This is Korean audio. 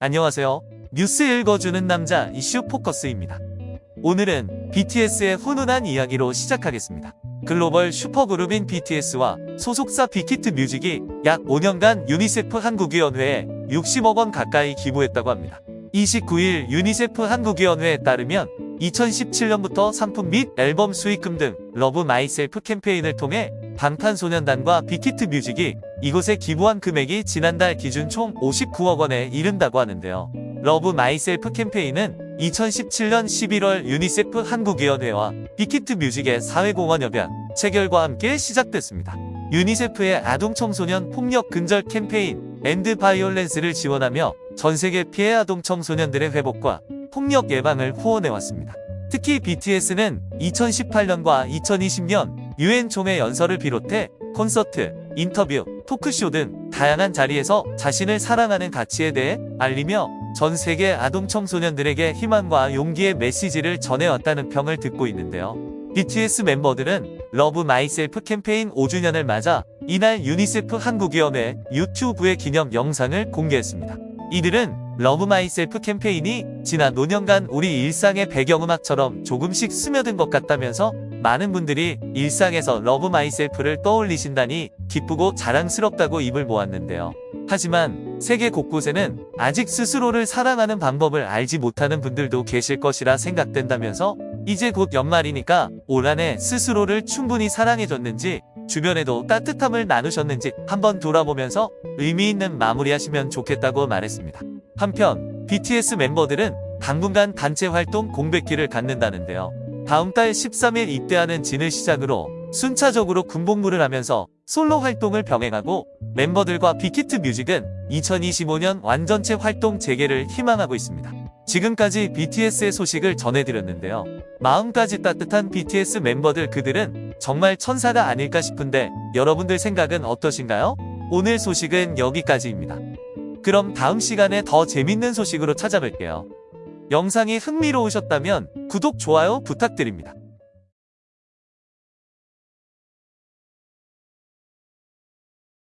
안녕하세요. 뉴스 읽어주는 남자 이슈 포커스입니다. 오늘은 BTS의 훈훈한 이야기로 시작하겠습니다. 글로벌 슈퍼그룹인 BTS와 소속사 빅히트 뮤직이 약 5년간 유니세프 한국위원회에 60억 원 가까이 기부했다고 합니다. 29일 유니세프 한국위원회에 따르면 2017년부터 상품 및 앨범 수익금 등 Love Myself 캠페인을 통해 방탄소년단과 빅히트 뮤직이 이곳에 기부한 금액이 지난달 기준 총 59억 원에 이른다고 하는데요. Love Myself 캠페인은 2017년 11월 유니세프 한국위원회와 빅히트 뮤직의 사회공헌 협약 체결과 함께 시작됐습니다. 유니세프의 아동 청소년 폭력 근절 캠페인 End Violence를 지원하며 전 세계 피해 아동 청소년들의 회복과 폭력 예방을 후원해왔습니다. 특히 BTS는 2018년과 2020년 유엔 총회 연설을 비롯해 콘서트, 인터뷰, 토크쇼 등 다양한 자리에서 자신을 사랑하는 가치에 대해 알리며 전 세계 아동 청소년들에게 희망과 용기의 메시지를 전해왔다는 평을 듣고 있는데요. BTS 멤버들은 Love Myself 캠페인 5주년을 맞아 이날 유니세프 한국위원회 유튜브에 기념 영상을 공개했습니다. 이들은 러브 마이셀프 캠페인이 지난 5년간 우리 일상의 배경음악처럼 조금씩 스며든 것 같다면서 많은 분들이 일상에서 Love Myself를 떠올리신다니 기쁘고 자랑스럽다고 입을 모았는데요. 하지만 세계 곳곳에는 아직 스스로를 사랑하는 방법을 알지 못하는 분들도 계실 것이라 생각된다면서 이제 곧 연말이니까 올 한해 스스로를 충분히 사랑해줬는지 주변에도 따뜻함을 나누셨는지 한번 돌아보면서 의미 있는 마무리하시면 좋겠다고 말했습니다. 한편 BTS 멤버들은 당분간 단체 활동 공백기를 갖는다는데요. 다음 달 13일 입대하는 진을 시작으로 순차적으로 군복무를 하면서 솔로 활동을 병행하고 멤버들과 빅히트 뮤직은 2025년 완전체 활동 재개를 희망하고 있습니다. 지금까지 BTS의 소식을 전해드렸는데요. 마음까지 따뜻한 BTS 멤버들 그들은 정말 천사가 아닐까 싶은데 여러분들 생각은 어떠신가요? 오늘 소식은 여기까지입니다. 그럼 다음 시간에 더 재밌는 소식으로 찾아뵐게요. 영상이 흥미로우셨다면 구독, 좋아요 부탁드립니다.